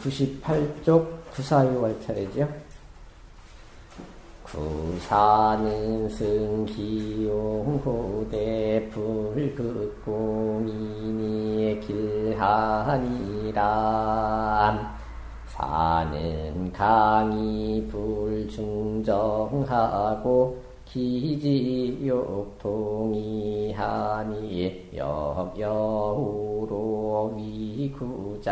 98쪽 구사유월 차례죠. 구사는 승기용호대 불극공인이 길하니라 사는 강이 불중정하고 기지욕동이하니 역여우로 위구자야람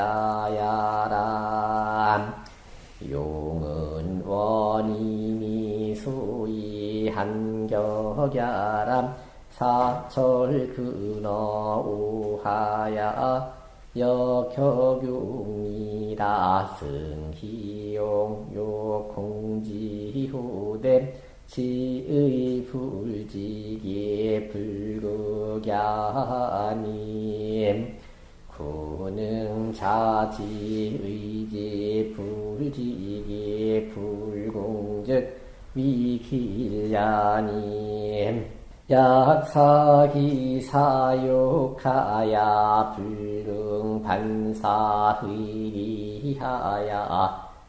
용은 원인이 수이 한격야람 사철 근어 우하야 여격용이라. 승희용 요공지후대 지의 불지기 불극야님. 구능 자지 의지 불지기 불공즉 위길야님. 약사기 사욕하야 불능 반사의리하야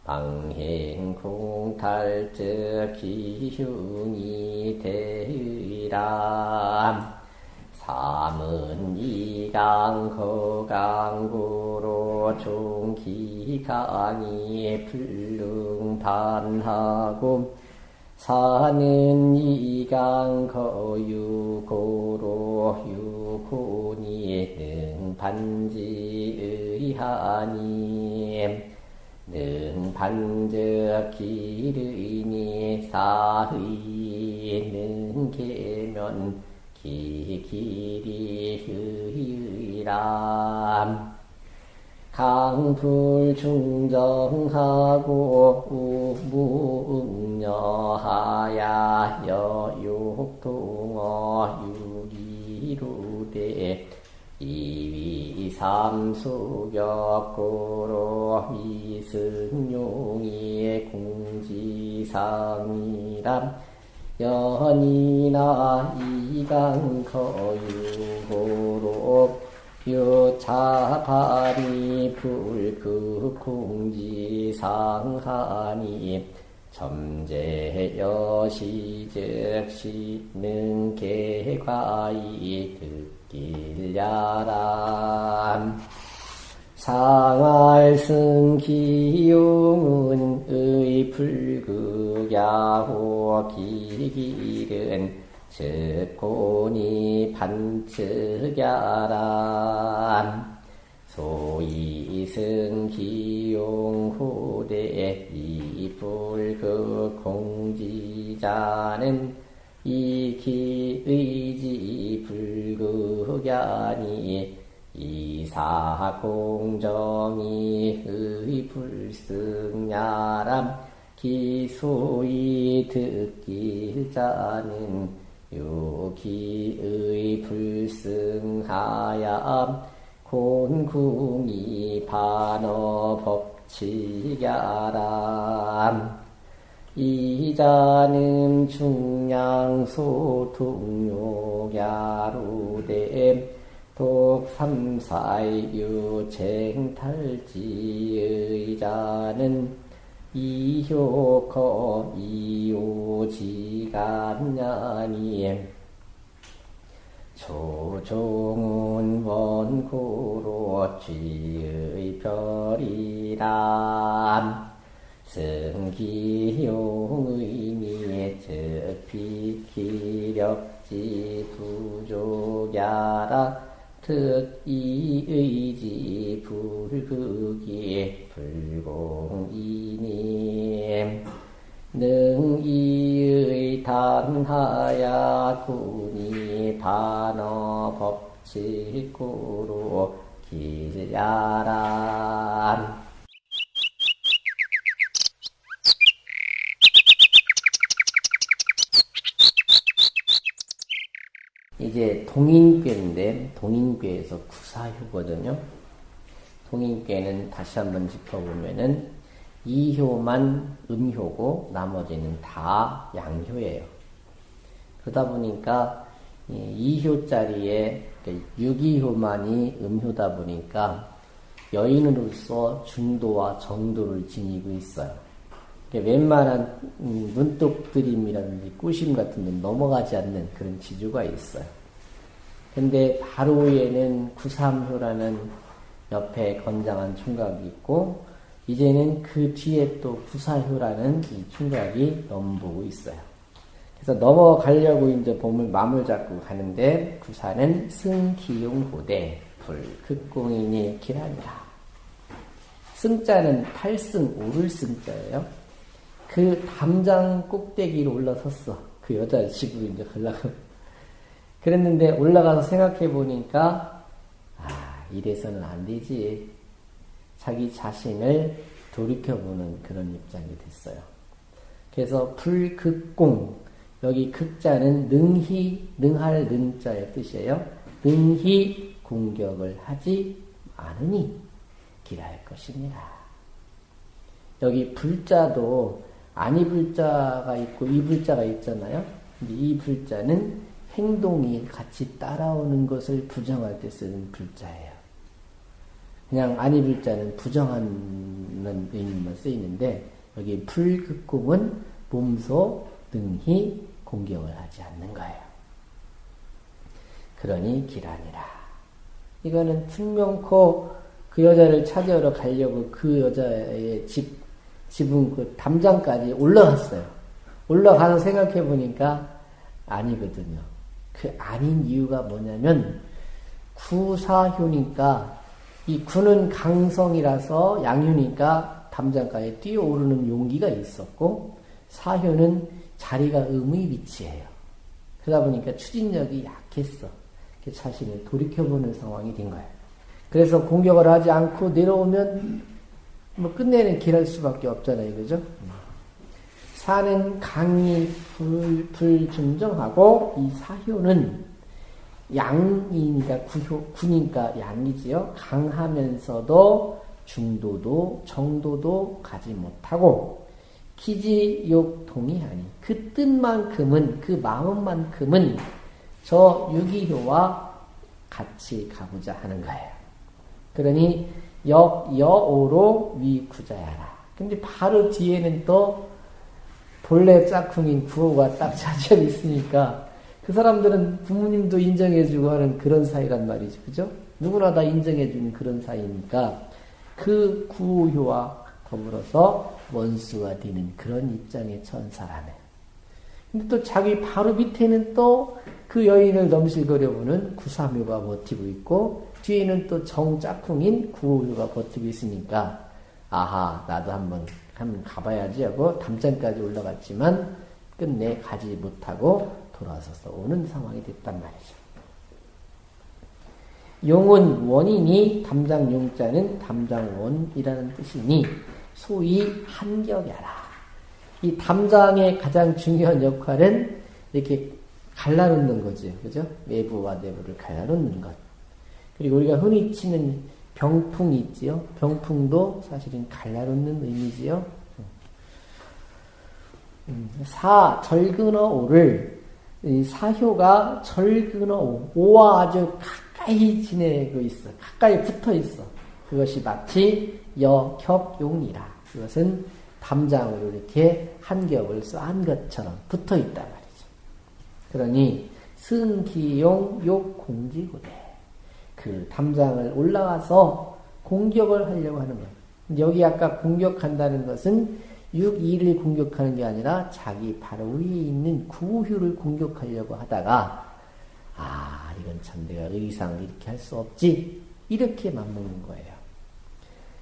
방행공탈적 기흉이 대의람 삼은 이강 거강구로 종기강이 불능반하고 사는 이강 거유고로 유고니 능반지의하니 능 반적 기르니 사의는 의의람. 강불 중정하고 우무응여하야 여육동어 유기루대 이위 삼수격고로 미승용이 공지상이람 연이나 이강거유고로 유차파리 불극공지상하니 점제여시즉시 능계과이 듣 길야람 상알승기용은 의 불극야호 기길은 즉고니 반측야람 소이승 기용후대 이불극 공지자는 이기의지 불극야니 이사공정이 의불승야람 기소이 듣길자는 요기의 불승하얌 곤궁이 반어법칙야람 이자는 중량소통요야루댐 독삼사유쟁탈지의자는 이효커 이오지간냐니 조종은 원고로 쥐의 별이람 승기용의니 즉비기력지 부족야라 특이의지 불극이 불공이님 능이의 단하야 군이 반어 법칙구로 길야란 이제 동인괴인데 동인괴에서 구사효거든요. 동인괴는 다시 한번 짚어보면은 이효만 음효고 나머지는 다 양효예요. 그러다 보니까 이효 자리에 유기효만이 음효다 보니까 여인으로서 중도와 정도를 지니고 있어요. 웬만한 음, 눈독드림이라든지 꾸심 같은 데 넘어가지 않는 그런 지주가 있어요. 근데 바로 위에는 구삼효라는 옆에 건장한 총각이 있고 이제는 그 뒤에 또 구사효라는 이 총각이 넘보고 있어요. 그래서 넘어가려고 이제 봄을 마음을 잡고 가는데 구사는 승기용고대 불극공인이 길하니라. 승자는 탈승 오를 승자예요. 그 담장 꼭대기로 올라섰어. 그 여자 집으로 이제 가려고. 그랬는데 올라가서 생각해 보니까 아 이래서는 안 되지. 자기 자신을 돌이켜보는 그런 입장이 됐어요. 그래서 불극공 여기 극자는 능히 능할 능자의 뜻이에요. 능히 공격을 하지 않으니 길할 것입니다. 여기 불자도 아니 불자가 있고 이 불자가 있잖아요. 이 불자는 행동이 같이 따라오는 것을 부정할 때 쓰는 불자예요. 그냥 아니 불자는 부정하는 의미만 쓰이는데 여기 불극공은 몸소 능히 공격을 하지 않는 거예요. 그러니 기란이라. 이거는 특명코 그 여자를 찾아러 가려고 그 여자의 집, 집은 그 담장까지 올라갔어요. 올라가서 생각해 보니까 아니거든요. 그 아닌 이유가 뭐냐면 구사효니까 이 구는 강성이라서 양유니까 담장까지 뛰어오르는 용기가 있었고 사효는 자리가 음의 위치예요. 그러다 보니까 추진력이 약했어. 자신을 돌이켜보는 상황이 된 거예요. 그래서 공격을 하지 않고 내려오면 뭐 끝내는 길할 수밖에 없잖아요. 그죠? 사는 강이 불, 불중정하고 이 사효는 양이니까 구효, 구니까 양이지요. 강하면서도 중도도 정도도 가지 못하고 기지욕 동의하니 그 뜻만큼은 그 마음만큼은 저 유기효와 같이 가보자 하는 거예요. 그러니 역 여오로 위구자야라. 근데 바로 뒤에는 또 본래 짝퉁인 구호가 딱 자리에 있으니까 그 사람들은 부모님도 인정해주고 하는 그런 사이란 말이죠. 그죠? 누구나 다 인정해주는 그런 사이니까 그 구호와 더불어서 원수가 되는 그런 처한 사람이에요. 근데 또 자기 바로 밑에는 또 그 여인을 넘실거려보는 구사묘가 버티고 있고 뒤에는 또 정짝꿍인 구호묘가 버티고 있으니까 아하 나도 한번 한번 가봐야지 하고 담장까지 올라갔지만 끝내 가지 못하고 돌아서서 오는 상황이 됐단 말이죠. 용은 원인이 담장 용자는 담장원이라는 뜻이니 소위 한격야라. 이 담장의 가장 중요한 역할은 이렇게 갈라놓는 거죠. 그죠? 외부와 내부를 갈라놓는 것. 그리고 우리가 흔히 치는 병풍이 있지요. 병풍도 사실은 갈라놓는 의미지요. 음, 사, 절근어 오를, 사효가 절근어 오, 오와 아주 가까이 지내고 있어. 가까이 붙어 있어. 그것이 마치 여협용이라. 그것은 담장으로 이렇게 한 겹을 쏘한 것처럼 붙어 있단 말이죠. 그러니 승기용 욕공지구대. 그 담장을 올라가서 공격을 하려고 하는 거예요. 여기 아까 공격한다는 것은 6.2를 공격하는 게 아니라 자기 바로 위에 있는 구효를 공격하려고 하다가 아 이건 참 내가 의상 이렇게 할 수 없지 이렇게 맞먹는 거예요.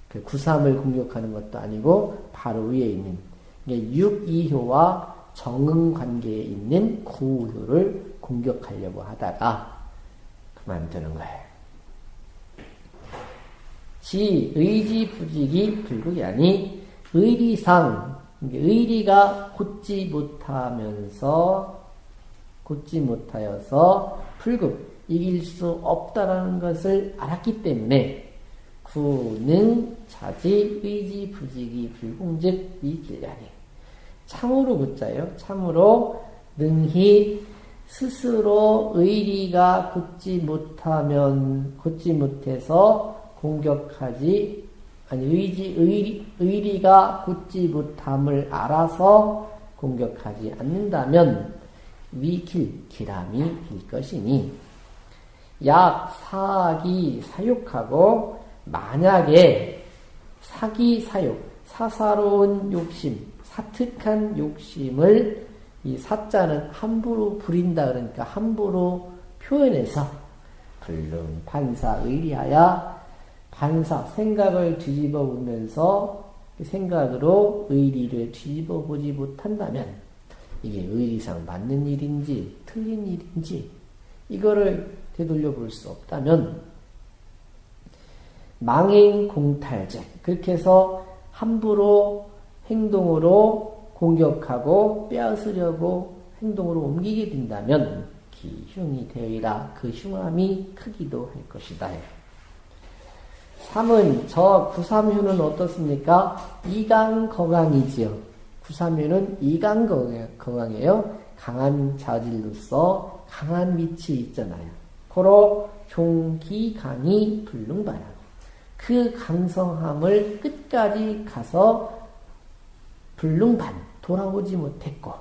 그 구삼을 공격하는 것도 아니고 바로 위에 있는 6.2효와 정응 관계에 있는 구효를 공격하려고 하다가 그만두는 거예요. 지 의지 부직이 불국이 아니 의리상 의리가 굳지 못하면서 굳지 못하여서 불급 이길 수 없다라는 것을 알았기 때문에 구능 자지 의지 부직이 불공즉 이길ля니 참으로 붙자요. 참으로 능히 스스로 의리가 굳지 못하면 굳지 못해서 공격하지 아니 의지 의리, 의리가 굳지 못함을 알아서 공격하지 않는다면 위길 기람이 될 것이니 약 사기 사육하고 만약에 사기 사육 사사로운 욕심 사특한 욕심을 이 사자는 함부로 부린다 그러니까 함부로 표현해서 불능 판사 의리하여 반사 생각을 뒤집어 보면서 그 생각으로 의리를 뒤집어 보지 못한다면 이게 의리상 맞는 일인지 틀린 일인지 이거를 되돌려 볼 수 없다면 망행 공탈제 그렇게 해서 함부로 행동으로 공격하고 빼앗으려고 행동으로 옮기게 된다면 기흉이 되리라 그 흉함이 크기도 할 것이다. 3은 저 구삼휴는 어떻습니까? 이강거강이지요. 구삼휴는 이강거강이에요. 강한 자질로서 강한 밑이 있잖아요. 고로 종기강이 불능바라. 그 강성함을 끝까지 가서 불능반 돌아오지 못했고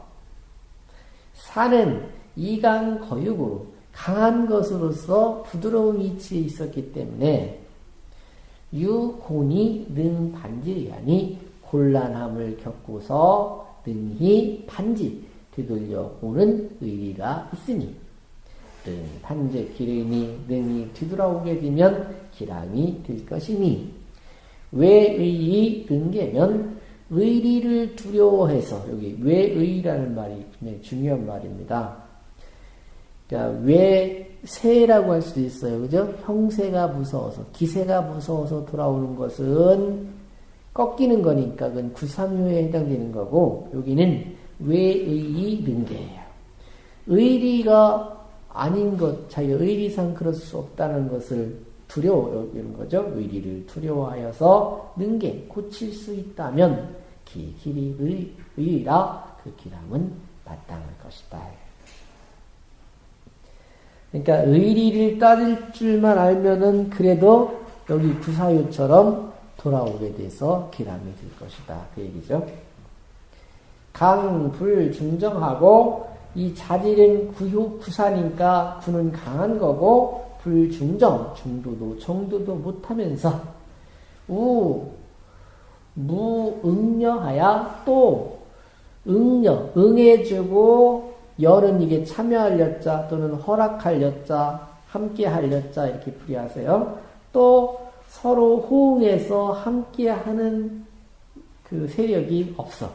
산은 이강거육으로 강한 것으로서 부드러운 위치에 있었기 때문에 유곤이 능 반지리하니 곤란함을 겪고서 능히 반지 되돌려 오는 의리가 있으니 능 반제 기름이 능히 뒤돌아오게 되면 기람이 될 것이니 왜의이 능계면 의리를 두려워해서 여기 왜의라는 말이 굉장히 중요한 말입니다. 그러니까 왜 세라고 할 수도 있어요. 그죠? 형세가 무서워서, 기세가 무서워서 돌아오는 것은 꺾이는 거니까 그건 구삼효에 해당되는 거고, 여기는 외의이 능계예요. 의리가 아닌 것, 자기 의리상 그럴 수 없다는 것을 두려워, 이런 거죠. 의리를 두려워하여서 능계, 고칠 수 있다면, 기, 길이 의, 의라 그 기람은 마땅할 것이다. 그러니까 의리를 따질 줄만 알면은 그래도 여기 구사유처럼 돌아오게 돼서 기람이 될 것이다. 그 얘기죠. 강, 불, 중정하고 이 자질은 구효, 구사니까 구는 강한 거고 불 중정, 중도도 정도도 못하면서 우, 무응려하야 또 응려, 응해주고 열은 이게 참여할 여자 또는 허락할 여자, 함께할 여자 이렇게 풀이하세요. 또 서로 호응해서 함께하는 그 세력이 없어.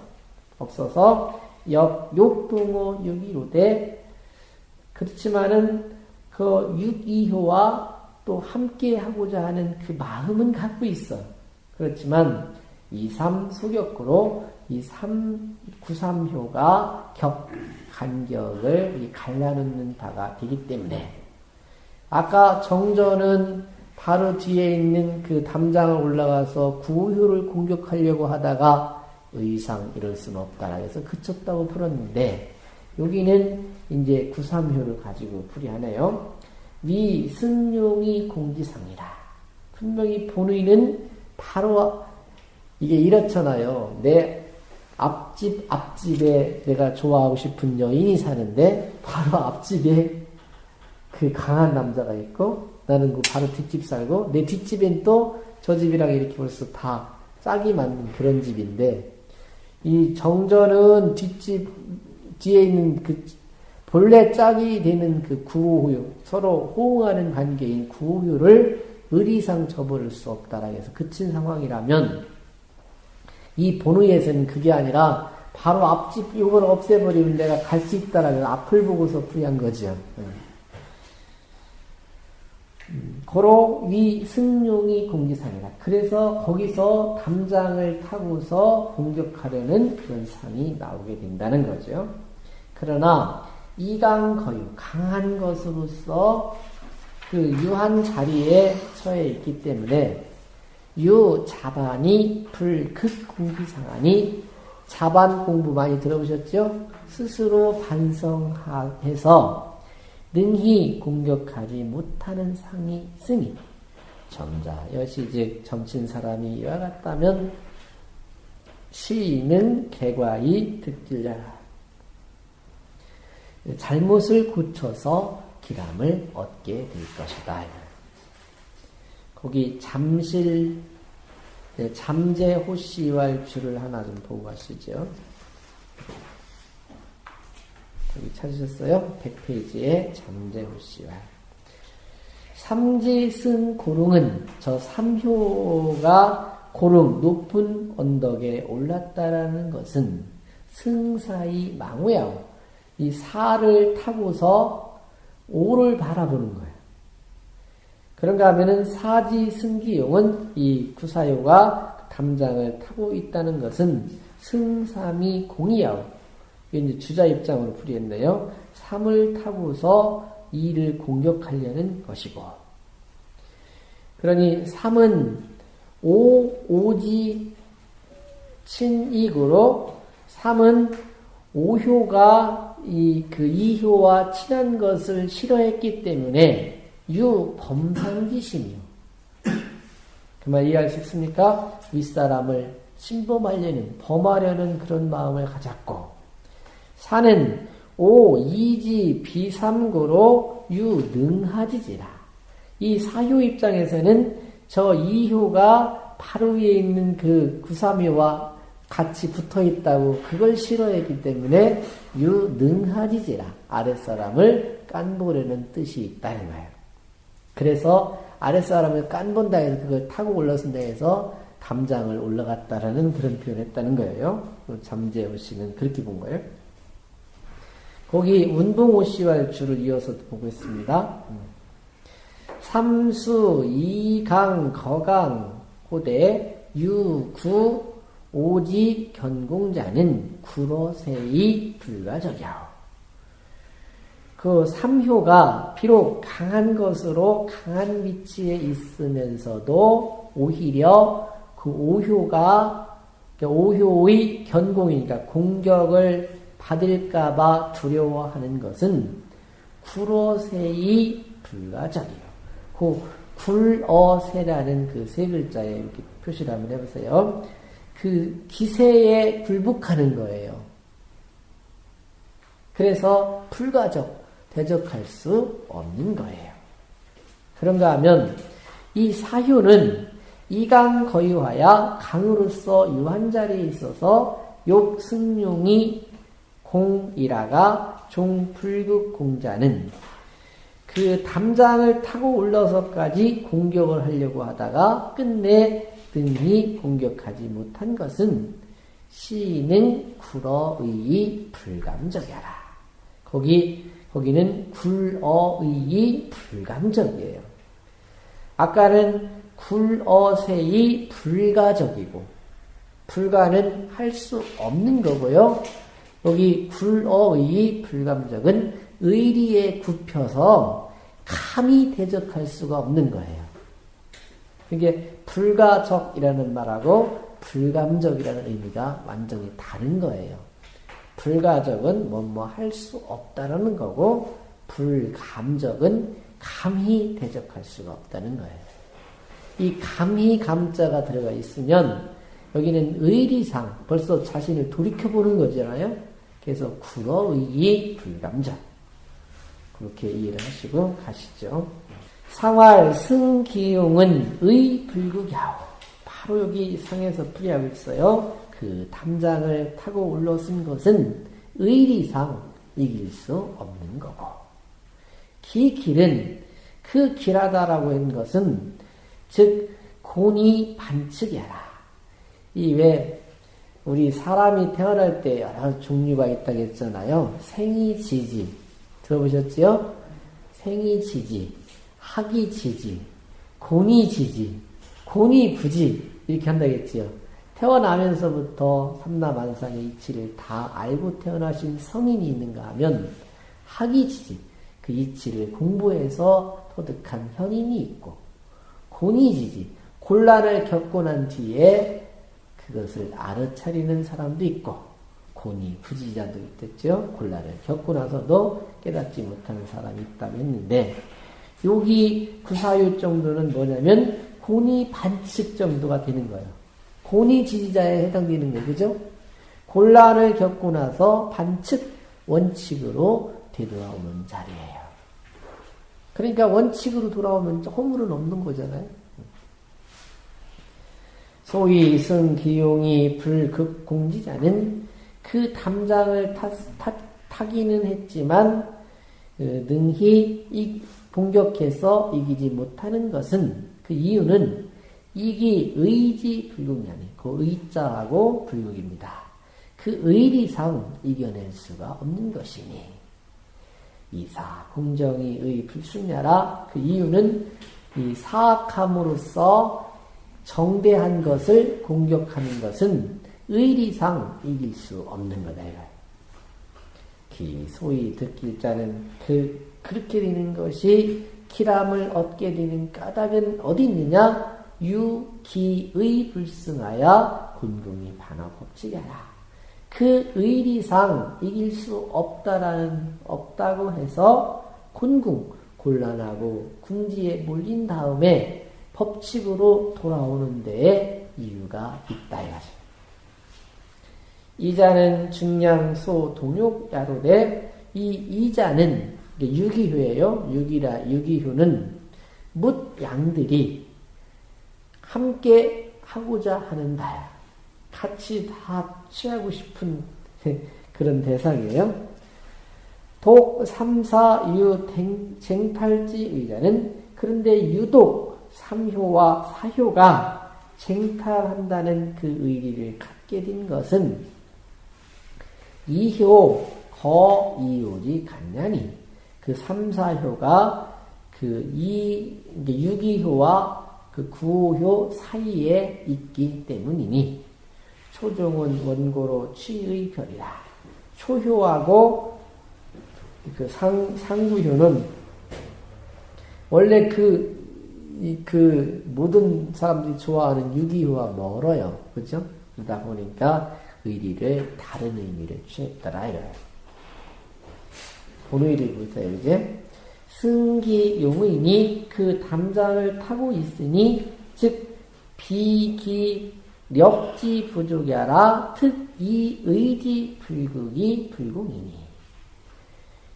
없어서 역, 욕동호 육이로되 그렇지만은 그 육이효와 또 함께하고자 하는 그 마음은 갖고 있어. 그렇지만 이삼 소격구로 이 삼, 구삼효가 격, 간격을 갈라놓는 바가 되기 때문에 아까 정전은 바로 뒤에 있는 그 담장을 올라가서 구효를 공격하려고 하다가 의상 이럴 수는 없다라 해서 그쳤다고 풀었는데 여기는 이제 구삼효를 가지고 풀이하네요. 위 승용이 공지상이라. 분명히 본의는 바로 이게 이렇잖아요. 내 앞집 앞집에 내가 좋아하고 싶은 여인이 사는데 바로 앞집에 그 강한 남자가 있고 나는 그 바로 뒷집 살고 내 뒷집엔 또 저 집이랑 이렇게 벌써 다 짝이 맞는 그런 집인데 이 정전은 뒷집 뒤에 있는 그 본래 짝이 되는 그 구호유 서로 호응하는 관계인 구호유를 의리상 저버릴 수 없다라 해서 그친 상황이라면 이 본의에서는 그게 아니라 바로 앞집 이걸 없애버리면 내가 갈 수 있다라는 앞을 보고서 풀이한 거죠. 음, 고로 위 승용이 공기상이다. 그래서 거기서 담장을 타고서 공격하려는 그런 상이 나오게 된다는 거죠. 그러나 이강거유 강한 것으로서 그 유한 자리에 처해 있기 때문에 유 자반이 불극 공기상하니 자반 공부 많이 들어보셨죠? 스스로 반성해서 능히 공격하지 못하는 상이 있으니 점자. 여시 즉 점친 사람이 이와 같다면 시인은 개과이 득질려라. 잘못을 고쳐서 기람을 얻게 될 것이다. 거기 잠실 네, 잠재 호시왈주를 하나 좀 보고 가시죠. 여기 찾으셨어요? 100페이지에 잠재 호시왈. 삼지승 고릉은 저 삼효가 고릉 높은 언덕에 올랐다라는 것은 승사이 망우야오 이 사를 타고서 오를 바라보는 거예요. 그런가 하면은 사지 승기용은 이 구사요가 담장을 타고 있다는 것은 승삼이 공이야오. 이제 주자 입장으로 풀이했네요. 삼을 타고서 이를 공격하려는 것이고. 그러니 삼은 오, 오지, 친익으로 삼은 오효가 이 그 이효와 친한 것을 싫어했기 때문에 유 범상기심이요. 그말 이해할 수 있습니까? 윗사람을 침범하려는 범하려는 그런 마음을 가졌고 사는 오 이지 비삼고로 유 능하지지라. 이 사효 입장에서는 저 이효가 바로 위에 있는 그 구삼효와 같이 붙어 있다고 그걸 싫어했기 때문에 유 능하지지라 아랫사람을 깐보려는 뜻이 있다는 거예요. 그래서 아랫사람을 깐본다 해서 그걸 타고 올라선다 해서 담장을 올라갔다라는 그런 표현을 했다는 거예요. 잠재호 씨는 그렇게 본 거예요. 거기 운봉호 씨와 줄을 이어서 보고 있습니다. 삼수, 이강, 거강, 호대, 유, 구, 오직 견공자는 구로세이 불가적이야. 그 삼효가 비록 강한 것으로 강한 위치에 있으면서도 오히려 그 오효가 오효의 견공이니까 공격을 받을까봐 두려워하는 것은 구로세이 불가적이요. 그 굴어세라는 그 세 글자에 이렇게 표시를 한번 해보세요. 그 기세에 굴복하는 거예요. 그래서 불가적, 대적할 수 없는 거예요. 그런가 하면 이 사효는 이강 거유하야 강으로서 유한 자리에 있어서 욕 승용이 공이라가 종불극 공자는 그 담장을 타고 올라서까지 공격을 하려고 하다가 끝내 등이 공격하지 못한 것은 시는 굴어의 불감적이라. 거기 거기는 굴어의 불감적이에요. 아까는 굴어세의 불가적이고 불가는 할 수 없는 거고요. 여기 굴어의 불감적은 의리에 굽혀서 감히 대적할 수가 없는 거예요. 이게 불가적이라는 말하고 불감적이라는 의미가 완전히 다른 거예요. 불가적은 뭐뭐 할 수 없다라는 거고 불감적은 감히 대적할 수가 없다는 거예요. 이 감히 감자가 들어가 있으면 여기는 의리상 벌써 자신을 돌이켜보는 거잖아요. 그래서 구어의 불감자 그렇게 이해를 하시고 가시죠. 상활 승기용은 의 불극야오. 바로 여기 상에서 풀이하고 있어요. 그 탐장을 타고 올라선 것은 의리상 이길 수 없는 거고. 기 길은 그 길하다라고 한 것은 즉 곤이 반측이라. 이왜 우리 사람이 태어날 때 여러 종류가 있다고 했잖아요. 생이 지지 들어보셨지요? 생이 지지 학이 지지, 공이지지, 공이부지 이렇게 한다겠지요. 태어나면서부터 삼라만상의 이치를 다 알고 태어나신 성인이 있는가 하면 학이지지, 그 이치를 공부해서 터득한 현인이 있고 공이지지, 곤란을 겪고 난 뒤에 그것을 알아차리는 사람도 있고 곤이 부지자도 있겠죠. 곤란을 겪고 나서도 깨닫지 못하는 사람이 있다고 했는데 여기 구사유 정도는 뭐냐면 고니 반칙 정도가 되는 거예요. 고니 지지자에 해당되는 거예요. 그죠? 곤란을 겪고 나서 반칙 원칙으로 되돌아오는 자리예요. 그러니까 원칙으로 돌아오면 허물은 없는 거잖아요. 소위 승 기용이 불극공지자는 그 담장을 타, 타, 타기는 했지만 그 능히 이, 공격해서 이기지 못하는 것은 그 이유는 이기 의지 아니고 그 의자하고 불극입니다. 그 의리상 이겨낼 수가 없는 것이니 이사 공정이 의 불순야라 그 이유는 이 사악함으로써 정대한 것을 공격하는 것은 의리상 이길 수 없는 거다 기 소위 듣길 자는 그 그렇게 되는 것이 기람을 얻게 되는 까닭은 어디 있느냐? 유기의 불승하여 군궁이 반어 법칙이라. 그 의리상 이길 수 없다라는 없다고 해서 군궁 곤란하고 궁지에 몰린 다음에 법칙으로 돌아오는 데에 이유가 있다 이거죠. 이자는 중량소 동욕야로되 이 이자는 유기효예요. 유기라 유기효는 묻 양들이 함께 하고자 하는 바야. 같이 다 취하고 싶은 그런 대상이에요. 독, 삼사, 유, 쟁탈지 의자는 그런데 유독 삼효와 사효가 쟁탈한다는 그 의리를 갖게 된 것은 이효, 거, 이효지 간냐니 그 3, 4효가 그 이, 유기효와 그 구효 사이에 있기 때문이니 초종은 원고로 취의 별이라. 초효하고 그 상, 상구효는 원래 그, 이, 그 모든 사람들이 좋아하는 유기효와 멀어요. 그죠? 그러다 보니까 의리를 다른 의미를 취했더라 이거예요. 본의를 보세요, 이제. 승기 용의니 그 담장을 타고 있으니, 즉, 비기 력지 부족이라 특이 의지 불극이 불공이니.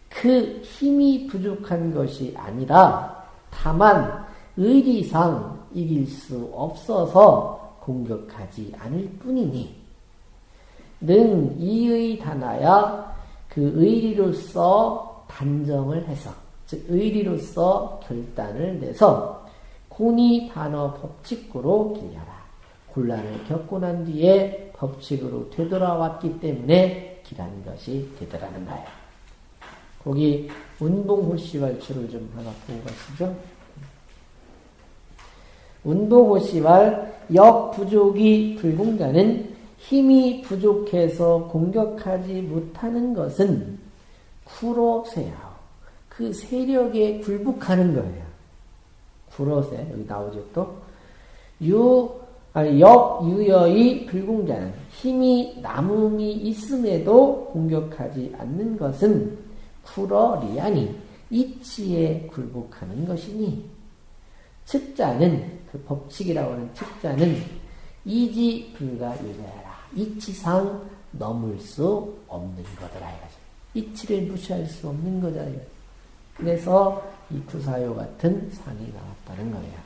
그 힘이 부족한 것이 아니라, 다만 의리상 이길 수 없어서 공격하지 않을 뿐이니, 능 이의 다나야 그 의리로서 단정을 해서, 즉, 의리로서 결단을 내서, 공이 반어 법칙구로 길려라. 곤란을 겪고 난 뒤에 법칙으로 되돌아왔기 때문에 길한 것이 되더라는 거예요. 거기 운동호시왈추를 좀 하나 보고 가시죠. 운동호시왈 역부족이 불공자는 힘이 부족해서 공격하지 못하는 것은 쿠로세야. 그 세력에 굴복하는 거예요. 구로세 여기 나오죠 또. 유 아니 역 유여의 불공자는 힘이 남음이 있음에도 공격하지 않는 것은 쿠러리아니 이치에 굴복하는 것이니 측자는 그 법칙이라고 하는 측자는 이지 불가 유자라 이치상 넘을 수 없는 거더라 이거죠. 이치를 무시할 수 없는 거다. 그래서 이 구사요 같은 상이 나왔다는 거예요.